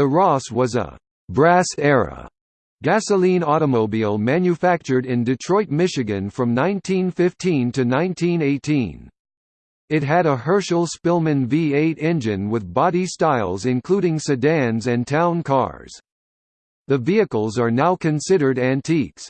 The Ross was a «brass-era» gasoline automobile manufactured in Detroit, Michigan from 1915 to 1918. It had a Herschell-Spillman V8 engine with body styles including sedans and town cars. The vehicles are now considered antiques.